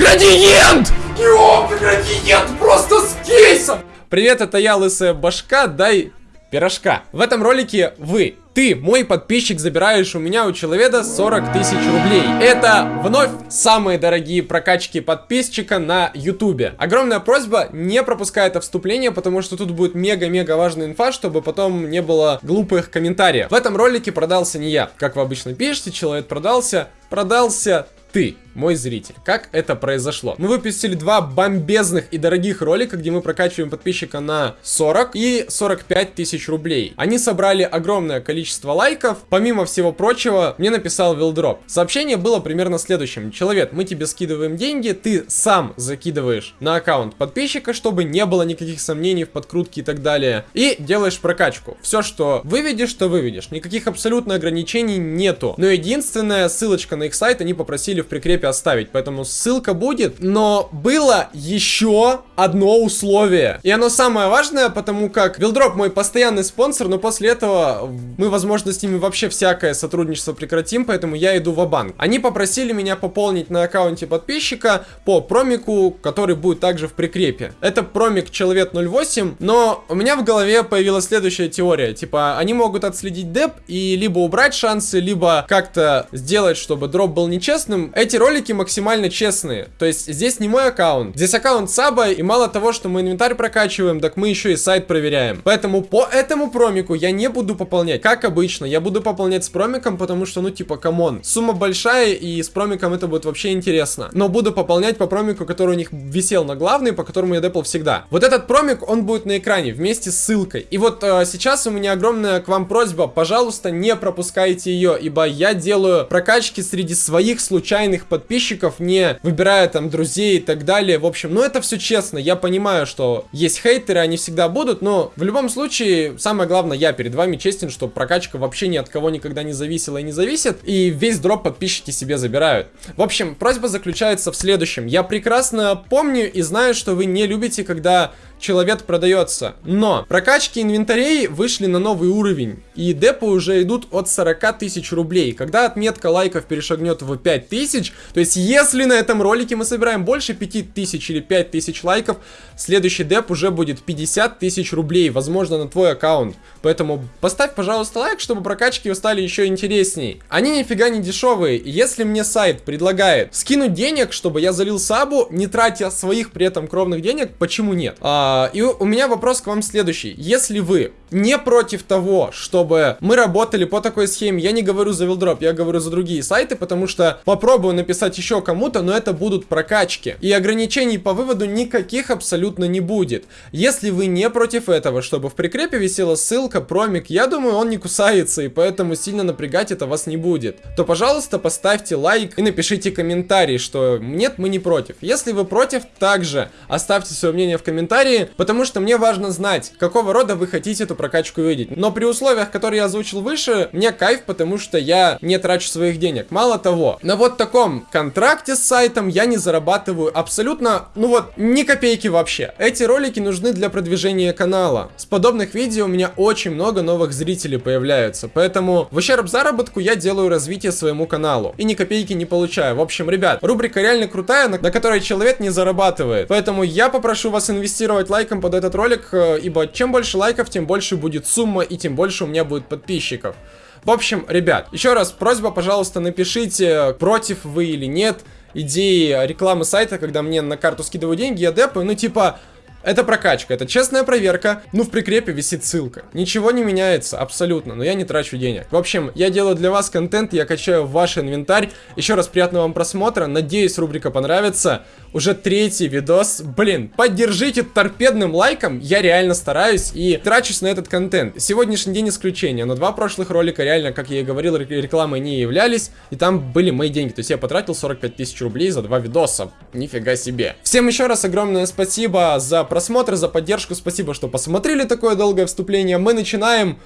Градиент! Ёпта, градиент просто с кейсом! Привет, это я, Лысая Башка, дай пирожка. В этом ролике вы, ты, мой подписчик, забираешь у меня у человека 40 тысяч рублей. Это вновь самые дорогие прокачки подписчика на ютубе. Огромная просьба, не пропускай это вступление, потому что тут будет мега-мега важная инфа, чтобы потом не было глупых комментариев. В этом ролике продался не я. Как вы обычно пишете, человек продался, продался ты мой зритель. Как это произошло? Мы выпустили два бомбезных и дорогих ролика, где мы прокачиваем подписчика на 40 и 45 тысяч рублей. Они собрали огромное количество лайков. Помимо всего прочего, мне написал Вилдроп. Сообщение было примерно следующим. Человек, мы тебе скидываем деньги, ты сам закидываешь на аккаунт подписчика, чтобы не было никаких сомнений в подкрутке и так далее. И делаешь прокачку. Все, что выведешь, то выведешь. Никаких абсолютно ограничений нету. Но единственная ссылочка на их сайт они попросили в прикрепе оставить, поэтому ссылка будет. Но было еще одно условие. И оно самое важное, потому как Вилдроп мой постоянный спонсор, но после этого мы, возможно, с ними вообще всякое сотрудничество прекратим, поэтому я иду в банк Они попросили меня пополнить на аккаунте подписчика по промику, который будет также в прикрепе. Это промик Человек 08, но у меня в голове появилась следующая теория. Типа, они могут отследить деп и либо убрать шансы, либо как-то сделать, чтобы дроп был нечестным. Эти ролики ролики максимально честные. То есть здесь не мой аккаунт. Здесь аккаунт саба, и мало того, что мы инвентарь прокачиваем, так мы еще и сайт проверяем. Поэтому по этому промику я не буду пополнять. Как обычно, я буду пополнять с промиком, потому что, ну, типа, come on. Сумма большая, и с промиком это будет вообще интересно. Но буду пополнять по промику, который у них висел на главной, по которому я депал всегда. Вот этот промик, он будет на экране вместе с ссылкой. И вот э, сейчас у меня огромная к вам просьба, пожалуйста, не пропускайте ее, ибо я делаю прокачки среди своих случайных подписчиков подписчиков, не выбирая там друзей и так далее. В общем, ну это все честно. Я понимаю, что есть хейтеры, они всегда будут, но в любом случае, самое главное, я перед вами честен, что прокачка вообще ни от кого никогда не зависела и не зависит, и весь дроп подписчики себе забирают. В общем, просьба заключается в следующем. Я прекрасно помню и знаю, что вы не любите, когда человек продается. Но прокачки инвентарей вышли на новый уровень. И депы уже идут от 40 тысяч рублей. Когда отметка лайков перешагнет в 5 тысяч, то есть если на этом ролике мы собираем больше 5 тысяч или 5 тысяч лайков, следующий деп уже будет 50 тысяч рублей, возможно на твой аккаунт. Поэтому поставь, пожалуйста, лайк, чтобы прокачки стали еще интересней. Они нифига не дешевые. Если мне сайт предлагает скинуть денег, чтобы я залил сабу, не тратя своих при этом кровных денег, почему нет? А, и у меня вопрос к вам следующий. Если вы не против того, чтобы мы работали по такой схеме, я не говорю за Вилдроп, я говорю за другие сайты, потому что попробую написать еще кому-то, но это будут прокачки. И ограничений по выводу никаких абсолютно не будет. Если вы не против этого, чтобы в прикрепе висела ссылка, промик, я думаю, он не кусается, и поэтому сильно напрягать это вас не будет, то, пожалуйста, поставьте лайк и напишите комментарий, что нет, мы не против. Если вы против, также оставьте свое мнение в комментарии, потому что мне важно знать, какого рода вы хотите эту прокачку видеть. Но при условиях, которые я озвучил выше, мне кайф, потому что я не трачу своих денег. Мало того, на вот таком контракте с сайтом я не зарабатываю абсолютно, ну вот, ни копейки вообще. Эти ролики нужны для продвижения канала. С подобных видео у меня очень много новых зрителей появляются, поэтому в ущерб заработку я делаю развитие своему каналу. И ни копейки не получаю. В общем, ребят, рубрика реально крутая, на, которой человек не зарабатывает. Поэтому я попрошу вас инвестировать лайком под этот ролик, э, ибо чем больше лайков, тем больше будет сумма и тем больше у меня будет подписчиков. В общем, ребят, еще раз просьба, пожалуйста, напишите, против вы или нет идеи рекламы сайта, когда мне на карту скидывают деньги, я депаю, ну типа, это прокачка, это честная проверка. Ну, в прикрепе висит ссылка. Ничего не меняется, абсолютно, но я не трачу денег. В общем, я делаю для вас контент, я качаю ваш инвентарь. Еще раз приятного вам просмотра, надеюсь, рубрика понравится. Уже третий видос. Блин, поддержите торпедным лайком, я реально стараюсь и трачусь на этот контент. Сегодняшний день исключение, но два прошлых ролика реально, как я и говорил, рекламой не являлись. И там были мои деньги, то есть я потратил 45 тысяч рублей за два видоса. Нифига себе. Всем еще раз огромное спасибо за просмотр, за поддержку. Спасибо, что посмотрели такое долгое вступление. Мы начинаем...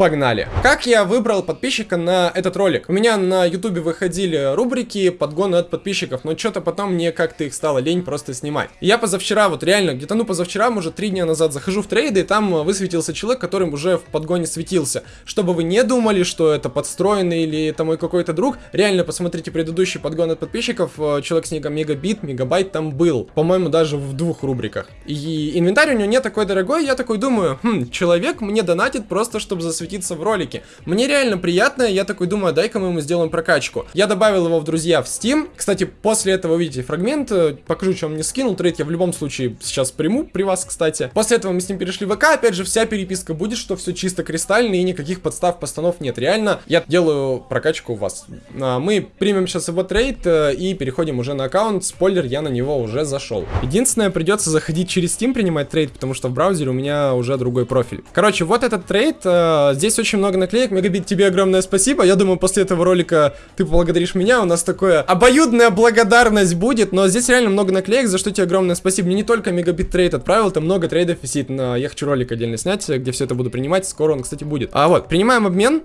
Погнали. Как я выбрал подписчика на этот ролик? У меня на ютубе выходили рубрики подгоны от подписчиков, но что-то потом мне как-то их стало лень просто снимать. Я позавчера, вот реально, где-то ну позавчера, может три дня назад захожу в трейды, и там высветился человек, который уже в подгоне светился. Чтобы вы не думали, что это подстроенный или это мой какой-то друг, реально посмотрите предыдущий подгон от подписчиков, э, человек с ником Мегабит, Мегабайт там был. По-моему, даже в двух рубриках. И инвентарь у него не такой дорогой, я такой думаю, хм, человек мне донатит просто, чтобы засветить засветиться в ролике. Мне реально приятно, я такой думаю, дай-ка мы ему сделаем прокачку. Я добавил его в друзья в Steam. Кстати, после этого увидите фрагмент, э, покажу, что он мне скинул. Трейд я в любом случае сейчас приму при вас, кстати. После этого мы с ним перешли в ВК, опять же, вся переписка будет, что все чисто кристально и никаких подстав, постанов нет. Реально, я делаю прокачку у вас. А, мы примем сейчас его трейд э, и переходим уже на аккаунт. Спойлер, я на него уже зашел. Единственное, придется заходить через Steam принимать трейд, потому что в браузере у меня уже другой профиль. Короче, вот этот трейд, э, Здесь очень много наклеек. Мегабит, тебе огромное спасибо. Я думаю, после этого ролика ты поблагодаришь меня. У нас такое обоюдная благодарность будет. Но здесь реально много наклеек, за что тебе огромное спасибо. Мне не только Мегабит трейд отправил, там много трейдов висит. На... Я хочу ролик отдельно снять, где все это буду принимать. Скоро он, кстати, будет. А вот, принимаем обмен.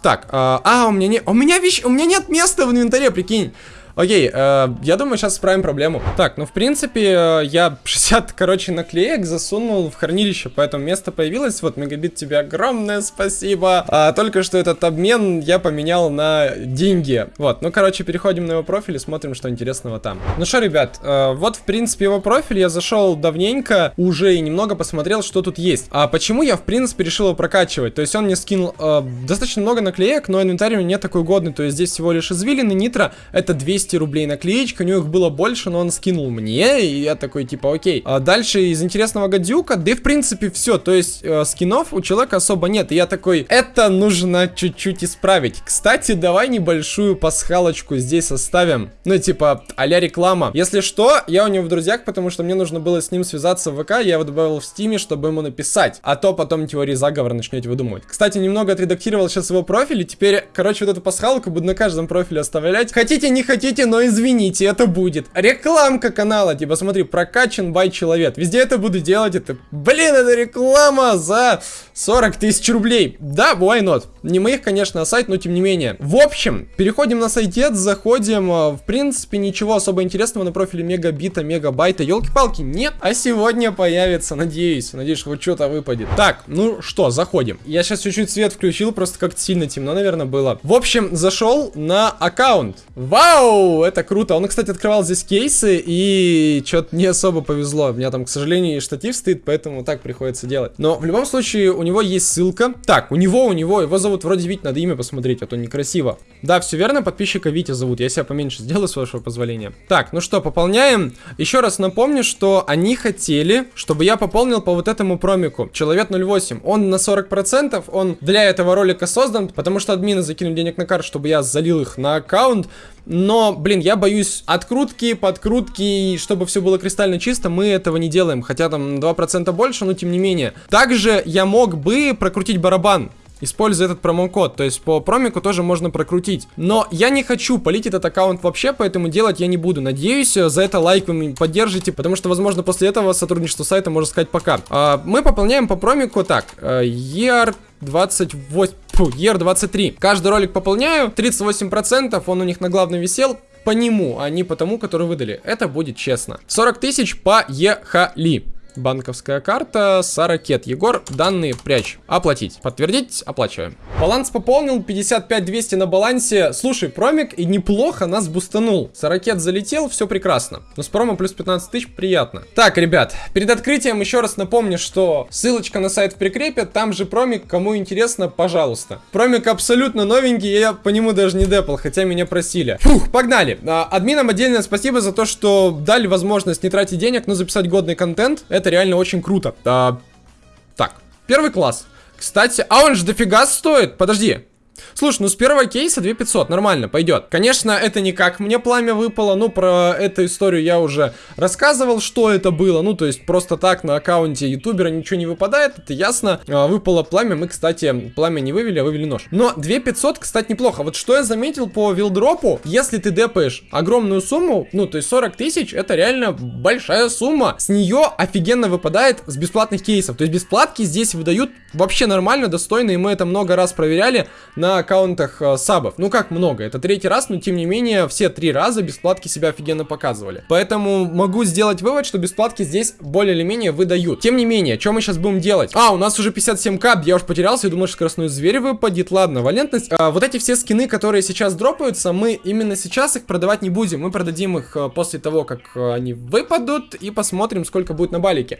Так, а, а у меня не... У меня вещь... У меня нет места в инвентаре, прикинь. Окей, э, я думаю, сейчас исправим проблему. Так, ну, в принципе, э, я 60, короче, наклеек засунул в хранилище, поэтому место появилось. Вот, Мегабит, тебе огромное спасибо. А, только что этот обмен я поменял на деньги. Вот, ну, короче, переходим на его профиль и смотрим, что интересного там. Ну что, ребят, э, вот, в принципе, его профиль. Я зашел давненько уже и немного посмотрел, что тут есть. А почему я, в принципе, решил его прокачивать? То есть он мне скинул э, достаточно много наклеек, но инвентарь у него не такой годный. То есть здесь всего лишь извилины, нитро, это 200 200 рублей наклеечка, у него их было больше, но он скинул мне, и я такой, типа, окей. А дальше из интересного гадюка, да и в принципе все, то есть э, скинов у человека особо нет, и я такой, это нужно чуть-чуть исправить. Кстати, давай небольшую пасхалочку здесь оставим, ну, типа, а реклама. Если что, я у него в друзьях, потому что мне нужно было с ним связаться в ВК, я его добавил в стиме, чтобы ему написать, а то потом теории заговора начнете выдумывать. Кстати, немного отредактировал сейчас его профиль, и теперь, короче, вот эту пасхалку буду на каждом профиле оставлять. Хотите, не хотите, хотите, но извините, это будет. Рекламка канала, типа, смотри, прокачан by человек. Везде это буду делать, это, блин, это реклама за 40 тысяч рублей. Да, why not? Не моих, конечно, а сайт, но тем не менее. В общем, переходим на сайтец, заходим. А, в принципе, ничего особо интересного на профиле мегабита, мегабайта. Елки-палки, нет. А сегодня появится, надеюсь. Надеюсь, хоть что-то выпадет. Так, ну что, заходим. Я сейчас чуть-чуть свет включил, просто как-то сильно темно, наверное, было. В общем, зашел на аккаунт. Вау, это круто. Он, кстати, открывал здесь кейсы, и что-то не особо повезло. У меня там, к сожалению, штатив стоит, поэтому так приходится делать. Но в любом случае, у него есть ссылка. Так, у него, у него, его зовут вроде Вить, надо имя посмотреть, а то некрасиво. Да, все верно, подписчика Витя зовут. Я себя поменьше сделаю, с вашего позволения. Так, ну что, пополняем. Еще раз напомню, что они хотели, чтобы я пополнил по вот этому промику. Человек 08. Он на 40%, он для этого ролика создан, потому что админы закинули денег на карту, чтобы я залил их на аккаунт. Но, блин, я боюсь открутки, подкрутки, и чтобы все было кристально чисто, мы этого не делаем. Хотя там 2% больше, но тем не менее. Также я мог бы прокрутить барабан используя этот промокод. То есть по промику тоже можно прокрутить. Но я не хочу полить этот аккаунт вообще, поэтому делать я не буду. Надеюсь, э, за это лайк вы поддержите, потому что, возможно, после этого сотрудничество сайта может сказать пока. А, мы пополняем по промику так. ER 28... Фу, ER23. Каждый ролик пополняю. 38%, он у них на главном висел по нему, а не по тому, который выдали. Это будет честно. 40 тысяч поехали. Банковская карта, Саракет. Егор, данные прячь. Оплатить. Подтвердить, оплачиваем. Баланс пополнил, 55 200 на балансе. Слушай, промик и неплохо нас бустанул. Саракет залетел, все прекрасно. Но с промо плюс 15 тысяч приятно. Так, ребят, перед открытием еще раз напомню, что ссылочка на сайт в прикрепе, там же промик, кому интересно, пожалуйста. Промик абсолютно новенький, я по нему даже не депал, хотя меня просили. Фух, погнали. А, админам отдельное спасибо за то, что дали возможность не тратить денег, но записать годный контент. Это реально очень круто. А, так, первый класс. Кстати, а он же дофига стоит. Подожди. Слушай, ну с первого кейса 2500, нормально, пойдет. Конечно, это не как мне пламя выпало, ну про эту историю я уже рассказывал, что это было. Ну, то есть просто так на аккаунте ютубера ничего не выпадает, это ясно. А, выпало пламя, мы, кстати, пламя не вывели, а вывели нож. Но 2500, кстати, неплохо. Вот что я заметил по вилдропу, если ты депаешь огромную сумму, ну, то есть 40 тысяч, это реально большая сумма. С нее офигенно выпадает с бесплатных кейсов. То есть бесплатки здесь выдают вообще нормально, достойно, и мы это много раз проверяли на аккаунтах э, сабов. Ну как много, это третий раз, но тем не менее все три раза бесплатки себя офигенно показывали. Поэтому могу сделать вывод, что бесплатки здесь более или менее выдают. Тем не менее, что мы сейчас будем делать? А, у нас уже 57к, я уж потерялся и думал, что скоростной зверь выпадет. Ладно, валентность. А, вот эти все скины, которые сейчас дропаются, мы именно сейчас их продавать не будем. Мы продадим их э, после того, как э, они выпадут и посмотрим, сколько будет на балике.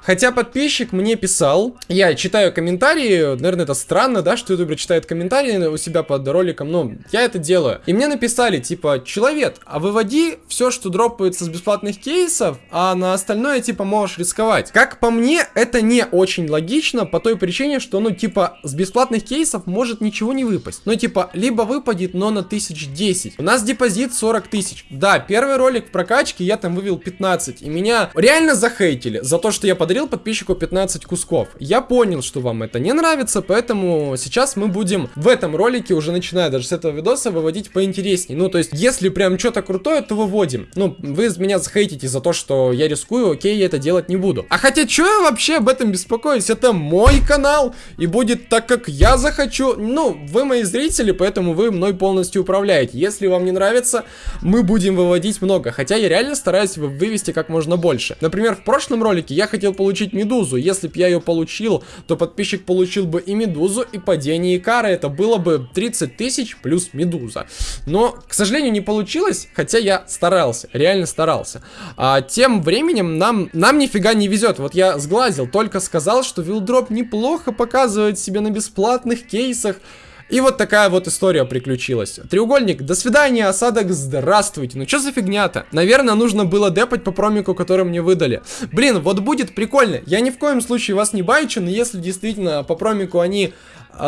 Хотя подписчик мне писал, я читаю комментарии, наверное, это странно, да, что ютубер читает комментарии у себя под роликом, но я это делаю. И мне написали, типа, человек, а выводи все, что дропается с бесплатных кейсов, а на остальное, типа, можешь рисковать. Как по мне, это не очень логично, по той причине, что, ну, типа, с бесплатных кейсов может ничего не выпасть. Ну, типа, либо выпадет, но на 1010. У нас депозит 40 тысяч. Да, первый ролик в прокачке я там вывел 15, и меня реально захейтили за то, что я под подарил подписчику 15 кусков. Я понял, что вам это не нравится, поэтому сейчас мы будем в этом ролике, уже начиная даже с этого видоса, выводить поинтересней. Ну, то есть, если прям что-то крутое, то выводим. Ну, вы меня захейтите за то, что я рискую, окей, я это делать не буду. А хотя, что я вообще об этом беспокоюсь? Это мой канал, и будет так, как я захочу. Ну, вы мои зрители, поэтому вы мной полностью управляете. Если вам не нравится, мы будем выводить много. Хотя я реально стараюсь вывести как можно больше. Например, в прошлом ролике я хотел получить медузу. Если бы я ее получил, то подписчик получил бы и медузу, и падение Икара. Это было бы 30 тысяч плюс медуза. Но, к сожалению, не получилось, хотя я старался, реально старался. А тем временем нам, нам нифига не везет. Вот я сглазил, только сказал, что вилдроп неплохо показывает себя на бесплатных кейсах. И вот такая вот история приключилась. Треугольник, до свидания, осадок, здравствуйте. Ну что за фигня-то? Наверное, нужно было депать по промику, который мне выдали. Блин, вот будет прикольно. Я ни в коем случае вас не байчу, но если действительно по промику они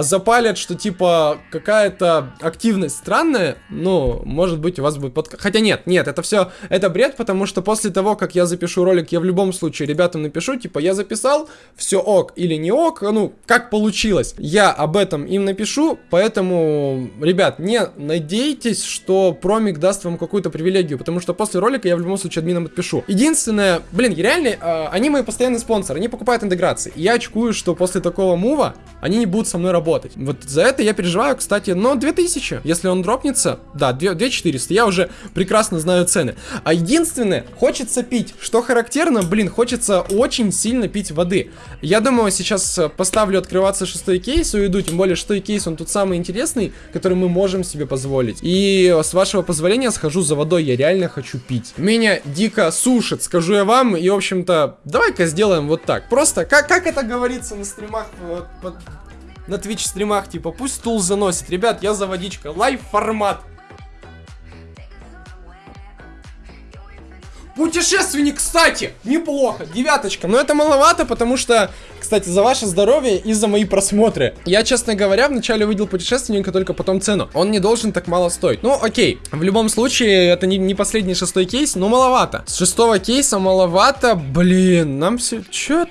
запалят, что типа какая-то активность странная, ну, может быть, у вас будет под... Хотя нет, нет, это все, это бред, потому что после того, как я запишу ролик, я в любом случае ребятам напишу, типа, я записал, все ок или не ок, ну, как получилось. Я об этом им напишу, поэтому, ребят, не надейтесь, что промик даст вам какую-то привилегию, потому что после ролика я в любом случае админам отпишу. Единственное, блин, реально, э, они мои постоянные спонсоры, они покупают интеграции. Я очкую, что после такого мува они не будут со мной работать. Вот за это я переживаю, кстати, но 2000, если он дропнется, да, 2400, я уже прекрасно знаю цены. А единственное, хочется пить, что характерно, блин, хочется очень сильно пить воды. Я думаю, сейчас поставлю открываться шестой кейс уйду, тем более шестой кейс, он тут самый интересный, который мы можем себе позволить. И с вашего позволения схожу за водой, я реально хочу пить. Меня дико сушит, скажу я вам, и в общем-то, давай-ка сделаем вот так. Просто, как, как это говорится на стримах, вот, вот, на Twitch стримах, типа, пусть стул заносит. Ребят, я за водичка. Лайв формат. Путешественник, кстати, неплохо, девяточка. Но это маловато, потому что, кстати, за ваше здоровье и за мои просмотры. Я, честно говоря, вначале увидел путешественника, только потом цену. Он не должен так мало стоить. Ну, окей. В любом случае, это не, не последний шестой кейс, но маловато. С шестого кейса маловато, блин, нам все... Чё?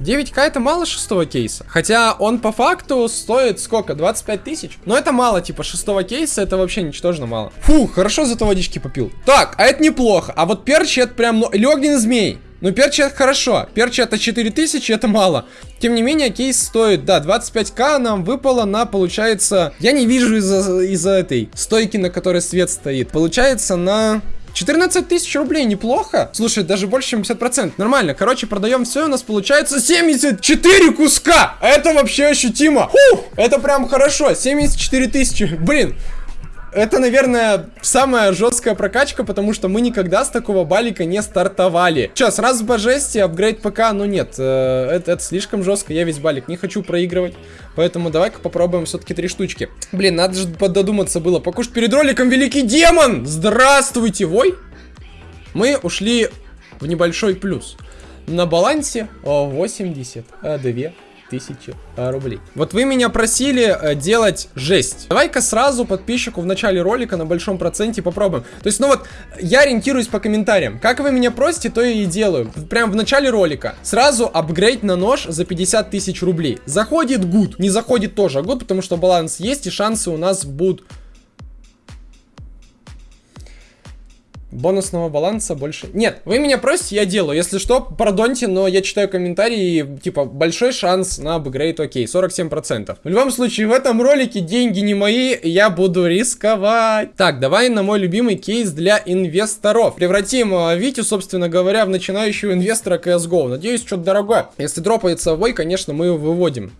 9к это мало шестого кейса. Хотя он по факту стоит сколько? 25 тысяч? Но это мало, типа шестого кейса это вообще ничтожно мало. Фу, хорошо зато водички попил. Так, а это неплохо. А вот перчи это прям... Ну, или огненный змей. Ну, перчи это хорошо. Перчи это 4000, это мало. Тем не менее, кейс стоит, да, 25к нам выпало на, получается... Я не вижу из-за из, -за, этой стойки, на которой свет стоит. Получается на 14 тысяч рублей, неплохо. Слушай, даже больше, чем 50%. Нормально. Короче, продаем все, у нас получается 74 куска. Это вообще ощутимо. Фух, это прям хорошо. 74 тысячи. Блин, это, наверное, самая жесткая прокачка, потому что мы никогда с такого балика не стартовали. Че, сразу по апгрейд ПК, ну нет, э, это, это слишком жестко, я весь балик не хочу проигрывать, поэтому давай-ка попробуем все-таки три штучки. Блин, надо же додуматься было, покушать перед роликом великий демон! Здравствуйте, вой! Мы ушли в небольшой плюс. На балансе 82 тысячи э, рублей. Вот вы меня просили э, делать жесть. Давай-ка сразу подписчику в начале ролика на большом проценте попробуем. То есть, ну вот, я ориентируюсь по комментариям. Как вы меня просите, то я и делаю. Прям в начале ролика. Сразу апгрейд на нож за 50 тысяч рублей. Заходит гуд. Не заходит тоже гуд, потому что баланс есть и шансы у нас будут Бонусного баланса больше... Нет, вы меня просите, я делаю. Если что, пардоньте, но я читаю комментарии, и, типа, большой шанс на апгрейд, окей, 47%. В любом случае, в этом ролике деньги не мои, я буду рисковать. Так, давай на мой любимый кейс для инвесторов. Превратим э, Витю, собственно говоря, в начинающего инвестора CSGO. Надеюсь, что-то дорогое. Если дропается вой, конечно, мы его выводим.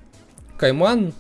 Кайман,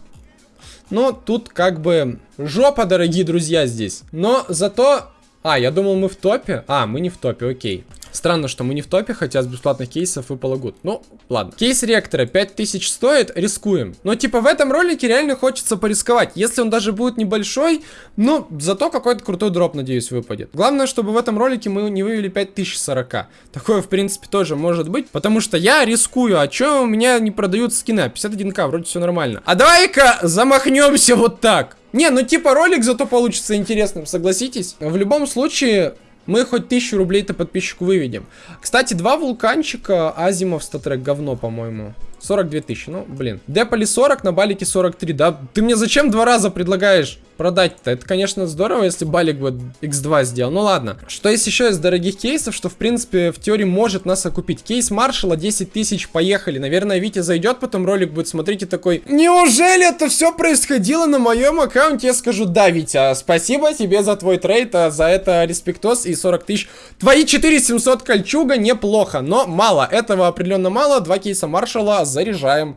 но тут как бы жопа, дорогие друзья, здесь. Но зато а, я думал мы в топе. А, мы не в топе, окей. Странно, что мы не в топе, хотя с бесплатных кейсов выпало гуд. Ну, ладно. Кейс ректора 5000 стоит, рискуем. Но типа в этом ролике реально хочется порисковать. Если он даже будет небольшой, ну, зато какой-то крутой дроп, надеюсь, выпадет. Главное, чтобы в этом ролике мы не вывели 5040. Такое, в принципе, тоже может быть, потому что я рискую. А чё у меня не продают скины? 51к, вроде все нормально. А давай-ка замахнемся вот так. Не, ну типа ролик зато получится интересным, согласитесь? В любом случае, мы хоть тысячу рублей-то подписчику выведем. Кстати, два вулканчика, Азимов StatTrak говно, по-моему. 42 тысячи, ну, блин. Депали 40, на балике 43, да? Ты мне зачем два раза предлагаешь продать-то? Это, конечно, здорово, если балик бы x2 сделал. Ну, ладно. Что есть еще из дорогих кейсов, что, в принципе, в теории может нас окупить? Кейс Маршала 10 тысяч, поехали. Наверное, Витя зайдет, потом ролик будет смотреть и такой, неужели это все происходило на моем аккаунте? Я скажу, да, Витя, спасибо тебе за твой трейд, а за это респектос и 40 тысяч. Твои 4700 кольчуга неплохо, но мало. Этого определенно мало. Два кейса Маршала заряжаем.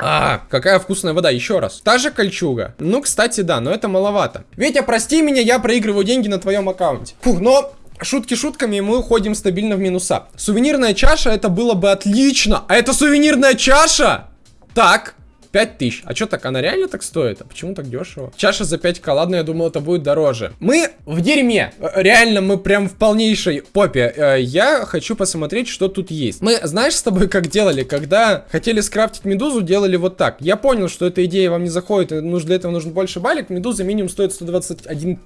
А, какая вкусная вода, еще раз. Та же кольчуга. Ну, кстати, да, но это маловато. Витя, прости меня, я проигрываю деньги на твоем аккаунте. Фух, но шутки шутками, мы уходим стабильно в минуса. Сувенирная чаша, это было бы отлично. А это сувенирная чаша? Так, 5000. А что так, она реально так стоит? А почему так дешево? Чаша за 5к, ладно, я думал, это будет дороже. Мы в дерьме. Реально, мы прям в полнейшей попе. Э, я хочу посмотреть, что тут есть. Мы, знаешь, с тобой как делали? Когда хотели скрафтить медузу, делали вот так. Я понял, что эта идея вам не заходит, и для этого нужен больше балик. Медуза минимум стоит 121к.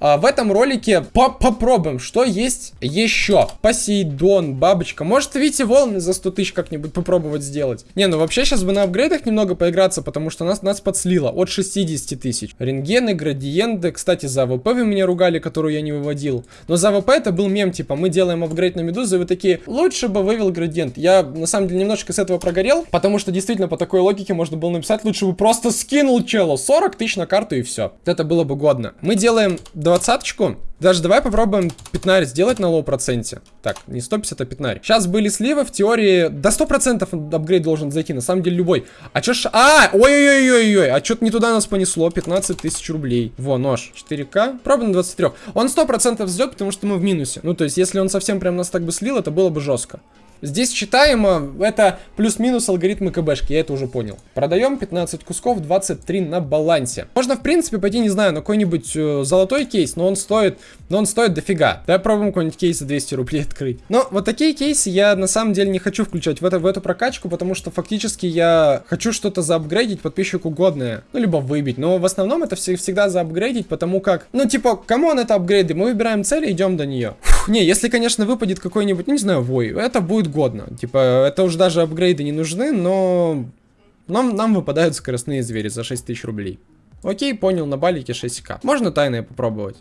А в этом ролике по попробуем, что есть еще. Посейдон, бабочка. Может, Вите волны за 100 тысяч как-нибудь попробовать сделать? Не, ну вообще сейчас бы на апгрейдах немного поиграть поиграться, потому что нас, нас подслило от 60 тысяч. Рентгены, градиенты, кстати, за АВП вы меня ругали, которую я не выводил. Но за АВП это был мем, типа, мы делаем апгрейд на медузы, и вы такие, лучше бы вывел градиент. Я, на самом деле, немножко с этого прогорел, потому что, действительно, по такой логике можно было написать, лучше бы просто скинул челу 40 тысяч на карту и все. Это было бы годно. Мы делаем двадцаточку, даже давай попробуем пятнарь сделать на low проценте. Так, не 150, а пятнарь. Сейчас были сливы, в теории до 100% апгрейд должен зайти, на самом деле любой. А чё ж... А, ой-ой-ой-ой-ой, а что-то не туда нас понесло, 15 тысяч рублей. Во, нож, 4К, пробуем на 23. Он 100% взлет, потому что мы в минусе. Ну, то есть, если он совсем прям нас так бы слил, это было бы жестко. Здесь читаемо, это плюс-минус алгоритмы КБшки, я это уже понял. Продаем 15 кусков, 23 на балансе. Можно, в принципе, пойти, не знаю, на какой-нибудь э, золотой кейс, но он стоит, но он стоит дофига. Давай пробуем какой-нибудь кейс за 200 рублей открыть. Но вот такие кейсы я на самом деле не хочу включать в, это, в эту прокачку, потому что фактически я хочу что-то заапгрейдить подписчику годное. Ну, либо выбить. Но в основном это все, всегда заапгрейдить, потому как, ну, типа, кому он это апгрейды? Мы выбираем цель и идем до нее. Фух, не, если, конечно, выпадет какой-нибудь, ну, не знаю, вой, это будет годно. Типа, это уже даже апгрейды не нужны, но нам, нам выпадают скоростные звери за 6000 рублей. Окей, понял, на балике 6к. Можно тайное попробовать.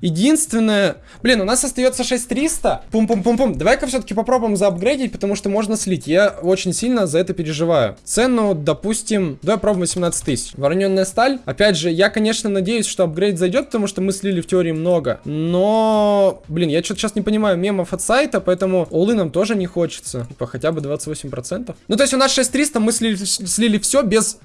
Единственное... Блин, у нас остается 6300. Пум-пум-пум-пум. Давай-ка все-таки попробуем заапгрейдить, потому что можно слить. Я очень сильно за это переживаю. Цену, допустим... Давай пробуем 18 тысяч. Вороненная сталь. Опять же, я, конечно, надеюсь, что апгрейд зайдет, потому что мы слили в теории много. Но... Блин, я что-то сейчас не понимаю мемов от сайта, поэтому улы нам тоже не хочется. Типа хотя бы 28%. Ну, то есть у нас 6300, мы слили, слили все без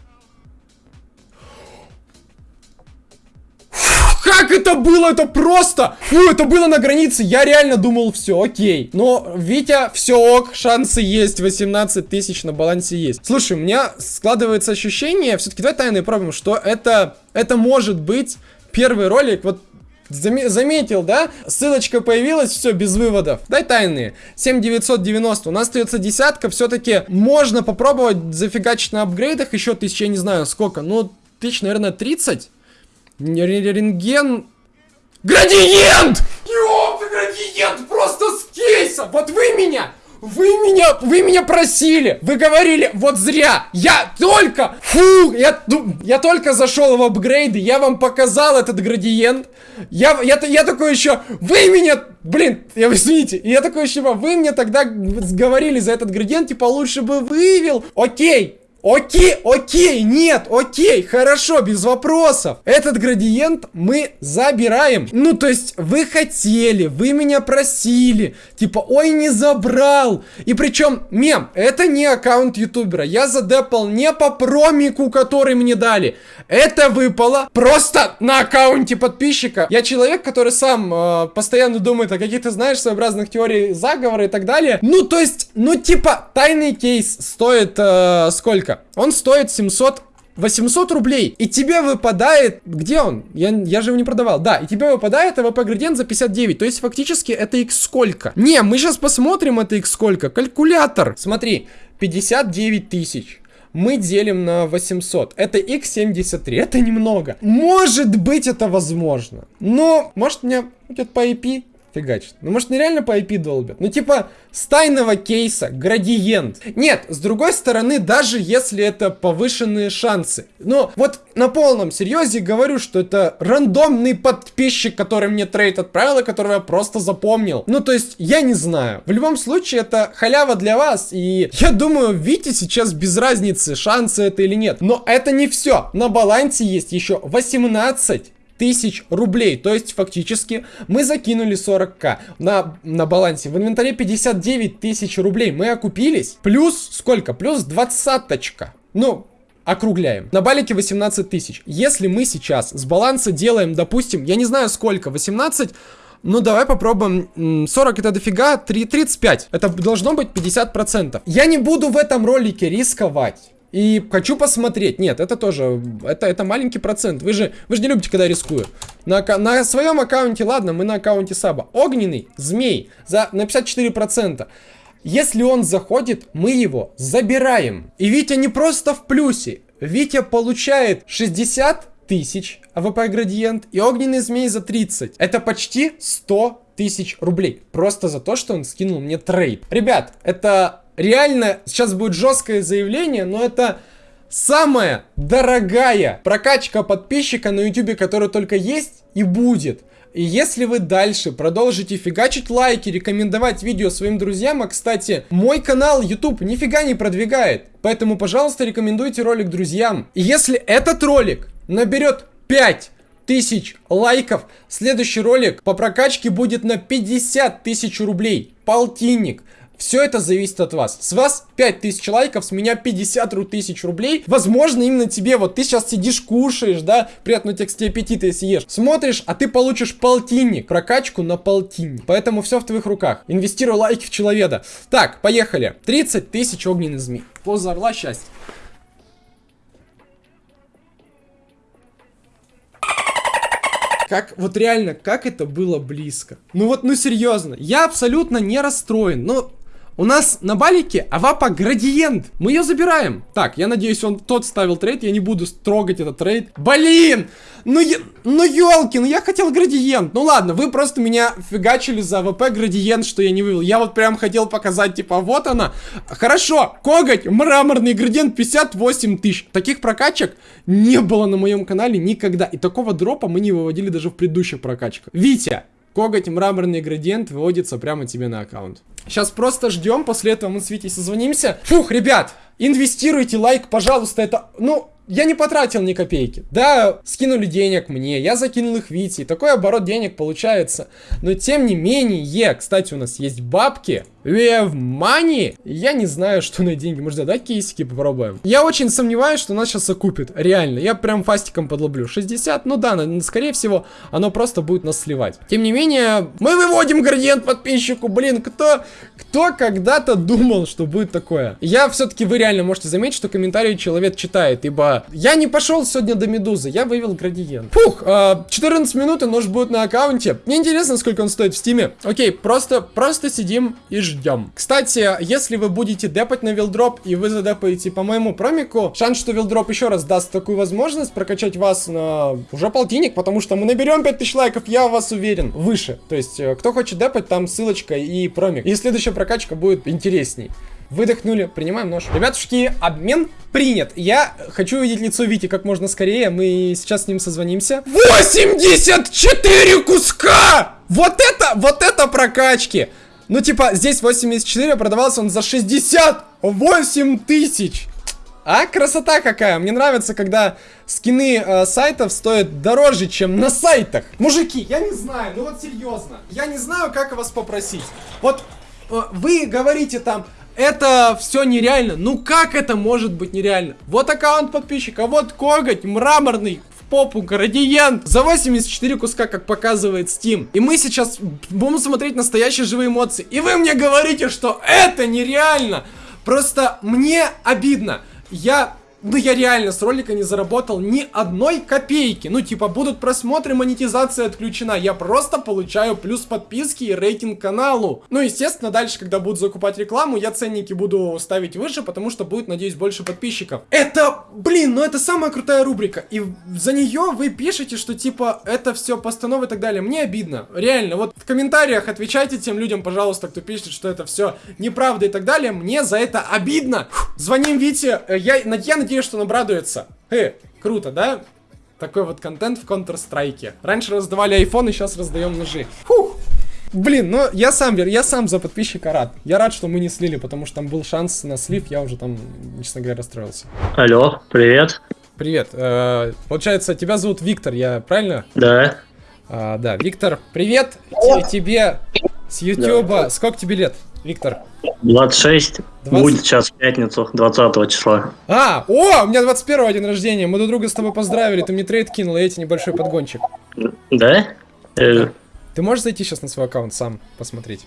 Как это было? Это просто... Фу, это было на границе. Я реально думал, все, окей. Но, Витя, все ок, шансы есть. 18 тысяч на балансе есть. Слушай, у меня складывается ощущение, все-таки давай тайные пробуем, что это... Это может быть первый ролик, вот Зам заметил, да? Ссылочка появилась, все, без выводов. Дай тайные. 7990. У нас остается десятка. Все-таки можно попробовать зафигачить на апгрейдах еще тысяч, я не знаю сколько. Ну, тысяч, наверное, 30. Рентген... Градиент! Ёпта, градиент просто с кейса! Вот вы меня! Вы меня, вы меня просили, вы говорили, вот зря, я только, фу, я, я только зашел в апгрейды, я вам показал этот градиент, я, я, я такой еще, вы меня, блин, я, извините, я такой еще, вы мне тогда говорили за этот градиент, типа, лучше бы вывел, окей, Окей, окей, нет, окей, хорошо, без вопросов. Этот градиент мы забираем. Ну, то есть, вы хотели, вы меня просили. Типа, ой, не забрал. И причем, мем, это не аккаунт ютубера. Я задепал не по промику, который мне дали. Это выпало просто на аккаунте подписчика. Я человек, который сам э, постоянно думает о каких-то, знаешь, своеобразных теориях заговора и так далее. Ну, то есть, ну, типа, тайный кейс стоит э, сколько? Он стоит 700 800 рублей, и тебе выпадает... Где он? Я, я же его не продавал. Да, и тебе выпадает АВП градиент за 59. То есть, фактически, это x сколько? Не, мы сейчас посмотрим, это x сколько. Калькулятор. Смотри, 59 тысяч. Мы делим на 800. Это x73. Это немного. Может быть, это возможно. Но, может, мне вилдроп по IP фигачит. Ну, может, мне реально по IP долбят? Ну, типа, с тайного кейса, градиент. Нет, с другой стороны, даже если это повышенные шансы. Но вот на полном серьезе говорю, что это рандомный подписчик, который мне трейд отправил, и которого я просто запомнил. Ну, то есть, я не знаю. В любом случае, это халява для вас. И я думаю, Вите сейчас без разницы, шансы это или нет. Но это не все. На балансе есть еще 18 тысяч рублей. То есть, фактически, мы закинули 40к на, на балансе. В инвентаре 59 тысяч рублей. Мы окупились. Плюс сколько? Плюс двадцаточка. Ну, округляем. На балике 18 тысяч. Если мы сейчас с баланса делаем, допустим, я не знаю сколько, 18... Ну, давай попробуем. 40 это дофига, 3, 35. Это должно быть 50%. Я не буду в этом ролике рисковать. И хочу посмотреть. Нет, это тоже, это, это маленький процент. Вы же, вы же не любите, когда рискую. На, на своем аккаунте, ладно, мы на аккаунте Саба. Огненный змей за, на 54%. Если он заходит, мы его забираем. И Витя не просто в плюсе. Витя получает 60 тысяч АВП градиент и огненный змей за 30. Это почти 100 тысяч рублей. Просто за то, что он скинул мне трейд. Ребят, это реально, сейчас будет жесткое заявление, но это самая дорогая прокачка подписчика на YouTube, которая только есть и будет. И если вы дальше продолжите фигачить лайки, рекомендовать видео своим друзьям, а кстати, мой канал YouTube нифига не продвигает, поэтому, пожалуйста, рекомендуйте ролик друзьям. И если этот ролик наберет 5 тысяч лайков, следующий ролик по прокачке будет на 50 тысяч рублей, полтинник. Все это зависит от вас. С вас 5000 лайков, с меня 50 тысяч рублей. Возможно, именно тебе, вот ты сейчас сидишь, кушаешь, да, приятного текста аппетита, если ешь. Смотришь, а ты получишь полтинник, прокачку на полтинник. Поэтому все в твоих руках. Инвестируй лайки в человека. Так, поехали. 30 тысяч огненных змей. Поза орла счастья. Как, вот реально, как это было близко. Ну вот, ну серьезно, я абсолютно не расстроен. Ну, у нас на балике АВП градиент. Мы ее забираем. Так, я надеюсь, он тот ставил трейд. Я не буду трогать этот трейд. Блин! Ну, я, ну елки, ну я хотел градиент. Ну ладно, вы просто меня фигачили за АВП градиент, что я не вывел. Я вот прям хотел показать, типа, вот она. Хорошо, коготь, мраморный градиент 58 тысяч. Таких прокачек не было на моем канале никогда. И такого дропа мы не выводили даже в предыдущих прокачках. Витя, коготь, мраморный градиент выводится прямо тебе на аккаунт. Сейчас просто ждем, после этого мы с Витей созвонимся. Фух, ребят, инвестируйте лайк, пожалуйста, это, ну, я не потратил ни копейки. Да, скинули денег мне, я закинул их Вите, такой оборот денег получается. Но тем не менее, кстати, у нас есть бабки, We have money? Я не знаю, что на деньги. Может, задать кейсики попробуем? Я очень сомневаюсь, что нас сейчас окупит. Реально. Я прям фастиком подлоблю. 60? Ну да, скорее всего, оно просто будет нас сливать. Тем не менее, мы выводим градиент подписчику. Блин, кто, кто когда-то думал, что будет такое? Я все-таки, вы реально можете заметить, что комментарии человек читает, ибо я не пошел сегодня до Медузы, я вывел градиент. Фух, э, 14 минут и нож будет на аккаунте. Мне интересно, сколько он стоит в стиме. Окей, просто, просто сидим и ждем. Кстати, если вы будете депать на вилдроп и вы задепаете по моему промику, шанс, что вилдроп еще раз даст такую возможность прокачать вас на уже полтинник, потому что мы наберем 5000 лайков, я вас уверен, выше. То есть, э, кто хочет депать, там ссылочка и промик. И следующая прокачка будет интересней. Выдохнули, принимаем нож. Ребятушки, обмен принят. Я хочу увидеть лицо Вити как можно скорее. Мы сейчас с ним созвонимся. 84 куска! Вот это, вот это прокачки! Ну, типа, здесь 84, продавался он за 68 тысяч. А, красота какая. Мне нравится, когда скины э, сайтов стоят дороже, чем на сайтах. Мужики, я не знаю, ну вот серьезно. Я не знаю, как вас попросить. Вот э, вы говорите там, это все нереально. Ну как это может быть нереально? Вот аккаунт подписчика, вот коготь мраморный попу градиент за 84 куска, как показывает Steam. И мы сейчас будем смотреть настоящие живые эмоции. И вы мне говорите, что это нереально. Просто мне обидно. Я ну я реально с ролика не заработал ни одной копейки. Ну типа будут просмотры, монетизация отключена. Я просто получаю плюс подписки и рейтинг каналу. Ну естественно дальше, когда буду закупать рекламу, я ценники буду ставить выше, потому что будет, надеюсь, больше подписчиков. Это, блин, ну это самая крутая рубрика. И за нее вы пишете, что типа это все постанова и так далее. Мне обидно. Реально, вот в комментариях отвечайте тем людям, пожалуйста, кто пишет, что это все неправда и так далее. Мне за это обидно. Звоним Вите. Э, я, я надеюсь, надеюсь, что он обрадуется. Э, круто, да? Такой вот контент в Counter-Strike. Раньше раздавали айфоны, сейчас раздаем ножи. Фух! Блин, ну я сам, я сам за подписчика рад. Я рад, что мы не слили, потому что там был шанс на слив, я уже там, честно говоря, расстроился. Алло, привет. Привет. Э, получается, тебя зовут Виктор, я правильно? Да. А, да, Виктор, привет тебе с Ютуба. Да. Сколько тебе лет, Виктор? 26. 20... Будет сейчас в пятницу, 20 числа. А, о, у меня 21 день рождения. Мы друг друга с тобой поздравили. Ты мне трейд кинул, и эти небольшой подгончик. Да? Э... Ты можешь зайти сейчас на свой аккаунт сам посмотреть?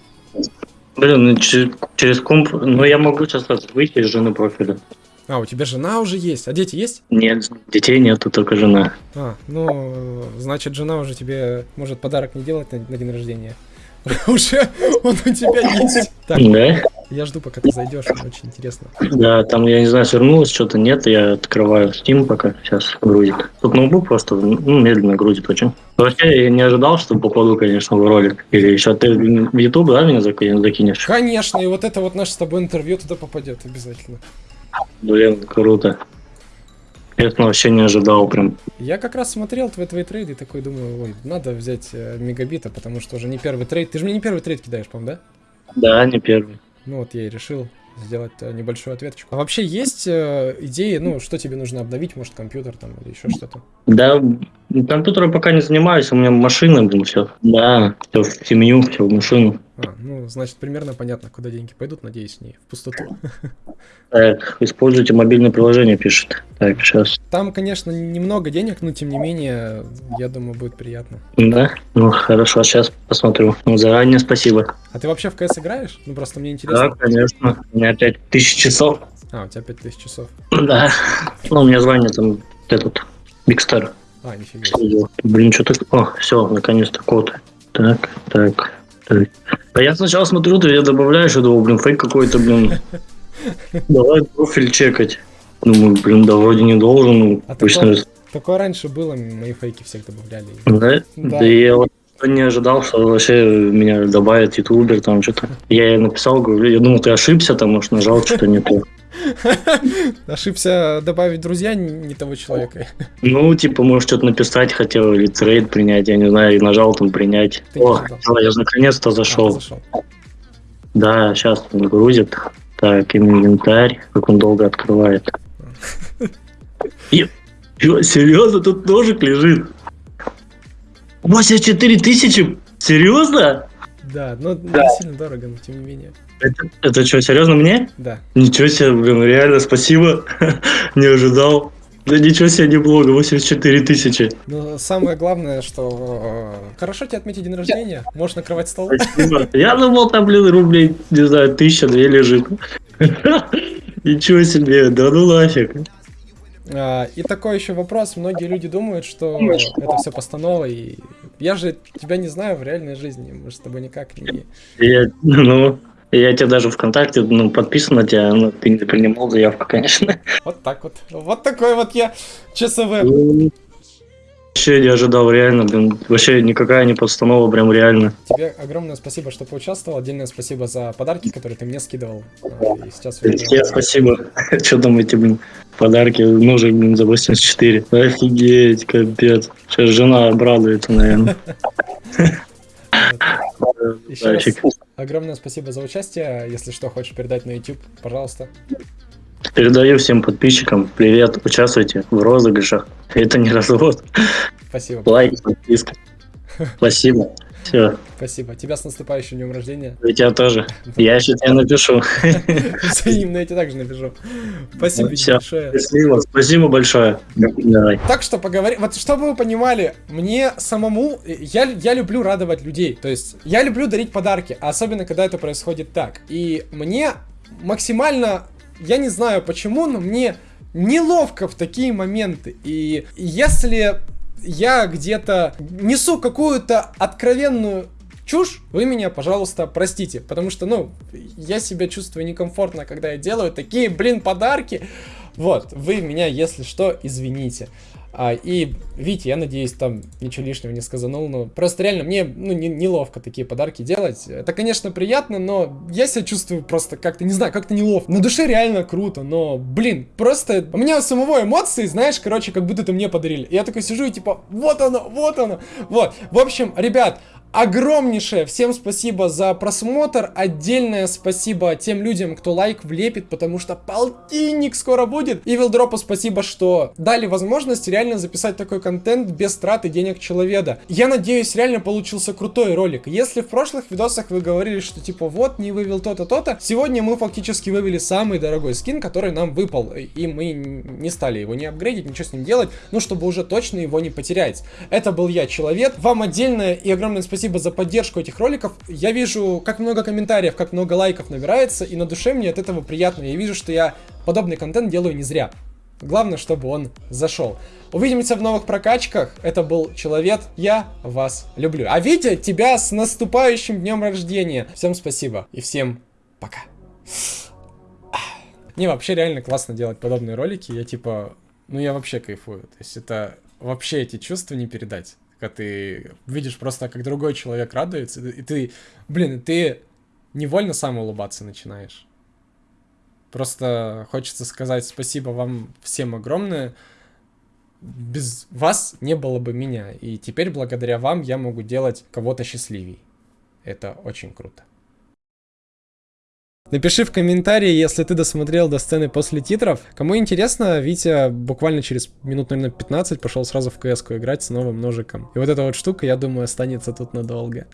Блин, ну, через, через комп... Ну, я могу сейчас выйти из жены профиля. А, у тебя жена уже есть? А дети есть? Нет, детей нету, только жена. А, ну, значит, жена уже тебе может подарок не делать на, на день рождения. Уже он у тебя есть. Так, да? Я жду, пока ты зайдешь, очень интересно. Да, там, я не знаю, свернулось, что-то нет, я открываю Steam пока, сейчас грузит. Тут ноутбук просто ну, медленно грузит очень. Вообще, я не ожидал, что попаду, конечно, в ролик. Или еще ты в YouTube, да, меня закинешь? Конечно, и вот это вот наше с тобой интервью туда попадет обязательно. Блин, круто. Это вообще не ожидал прям. Я как раз смотрел твои, твои трейды и такой думаю, ой, надо взять э, мегабита, потому что уже не первый трейд. Ты же мне не первый трейд кидаешь, по-моему, да? Да, не первый. Ну вот я и решил сделать э, небольшую ответочку. А вообще есть э, идеи, ну, что тебе нужно обновить, может, компьютер там или еще что-то? Да, компьютером пока не занимаюсь, у меня машина, блин, все. Да, все в семью, все в машину. А, ну, значит, примерно понятно, куда деньги пойдут, надеюсь, не в пустоту. Так, используйте мобильное приложение, пишет. Так, сейчас. Там, конечно, немного денег, но тем не менее, я думаю, будет приятно. Да? Ну, хорошо, сейчас посмотрю. Ну, заранее спасибо. А ты вообще в КС играешь? Ну, просто мне интересно. Да, конечно. У меня 5000 часов. А, у тебя 5000 часов. Да. Ну, у меня звание там этот, Бигстар. А, нифига. Блин, что так... О, все, наконец-то код. Так, так. А я сначала смотрю, ты я добавляешь, я думал, блин, фейк какой-то, блин. Давай профиль чекать. Думаю, блин, да вроде не должен. Ну, а обычно... такое, такое раньше было, мои фейки всех добавляли. Да? Да, да я не ожидал, что вообще меня добавят ютубер, там что-то. Я ей написал, говорю, я думал, ты ошибся, там, может, нажал что-то не то. Ошибся добавить друзья не того человека. Ну, типа, может, что-то написать хотел или трейд принять, я не знаю, и нажал там принять. Ты О, я наконец-то зашел. А, зашел. Да, сейчас он грузит. Так, инвентарь, как он долго открывает. Серьезно, тут ножик лежит? 84 тысячи? Серьезно? Да, но да. не сильно дорого, но тем не менее. Это, это что, серьезно мне? Да. Ничего себе, блин, реально спасибо. не ожидал. Да ничего себе, не блога, 84 тысячи. Ну, самое главное, что э, хорошо тебе отметить день рождения, можешь накрывать стол. Спасибо. Я думал, там, блин, рублей, не знаю, тысяча, две лежит. Ничего себе, да ну нафиг. А, и такой еще вопрос. Многие люди думают, что это все постанова, и я же тебя не знаю в реальной жизни. Мы же с тобой никак не... Я, ну, я тебе даже ВКонтакте ну, подписан на тебя, но ты не принимал заявку, конечно. Вот так вот. Вот такой вот я ЧСВ. Вообще не ожидал, реально, блин. Вообще никакая не подстанова, прям реально. Тебе огромное спасибо, что поучаствовал. Отдельное спасибо за подарки, которые ты мне скидывал. И сейчас Тебе спасибо. Что думаете, блин, подарки ножик, блин, за 84. Офигеть, капец. Сейчас жена обрадуется, наверное. Еще раз огромное спасибо за участие. Если что, хочешь передать на YouTube, пожалуйста. Передаю всем подписчикам привет, участвуйте в розыгрышах. Это не развод. Спасибо. Лайк, подписка. Спасибо. Все. Спасибо. Тебя с наступающим днем рождения. И тебя тоже. Я еще тебе напишу. Взаимно, я тебе также напишу. Спасибо Все. большое. Спасибо, спасибо большое. Давай. Так что поговорим. Вот чтобы вы понимали, мне самому, я, я люблю радовать людей. То есть я люблю дарить подарки, особенно когда это происходит так. И мне максимально я не знаю почему, но мне неловко в такие моменты. И если я где-то несу какую-то откровенную чушь, вы меня, пожалуйста, простите. Потому что, ну, я себя чувствую некомфортно, когда я делаю такие, блин, подарки. Вот, вы меня, если что, извините. А, и, Витя, я надеюсь, там ничего лишнего не сказанул, но просто реально мне ну, не, неловко такие подарки делать. Это, конечно, приятно, но я себя чувствую просто как-то, не знаю, как-то неловко. На душе реально круто, но, блин, просто у меня у самого эмоции, знаешь, короче, как будто это мне подарили. И я такой сижу и типа, вот оно, вот оно, вот. В общем, ребят, огромнейшее всем спасибо за просмотр. Отдельное спасибо тем людям, кто лайк влепит, потому что полтинник скоро будет. И Вилдропу спасибо, что дали возможность реально записать такой контент без траты денег человека. Я надеюсь, реально получился крутой ролик. Если в прошлых видосах вы говорили, что типа вот, не вывел то-то, то-то, сегодня мы фактически вывели самый дорогой скин, который нам выпал. И мы не стали его не апгрейдить, ничего с ним делать, ну, чтобы уже точно его не потерять. Это был я, Человек. Вам отдельное и огромное спасибо спасибо за поддержку этих роликов. Я вижу, как много комментариев, как много лайков набирается, и на душе мне от этого приятно. Я вижу, что я подобный контент делаю не зря. Главное, чтобы он зашел. Увидимся в новых прокачках. Это был Человек. Я вас люблю. А Витя, тебя с наступающим днем рождения. Всем спасибо и всем пока. Не, вообще реально классно делать подобные ролики. Я типа, ну я вообще кайфую. То есть это вообще эти чувства не передать когда ты видишь просто, как другой человек радуется, и ты, блин, ты невольно сам улыбаться начинаешь. Просто хочется сказать спасибо вам всем огромное. Без вас не было бы меня. И теперь благодаря вам я могу делать кого-то счастливей. Это очень круто. Напиши в комментарии, если ты досмотрел до сцены после титров. Кому интересно, Витя буквально через минут, наверное, 15 пошел сразу в кс играть с новым ножиком. И вот эта вот штука, я думаю, останется тут надолго.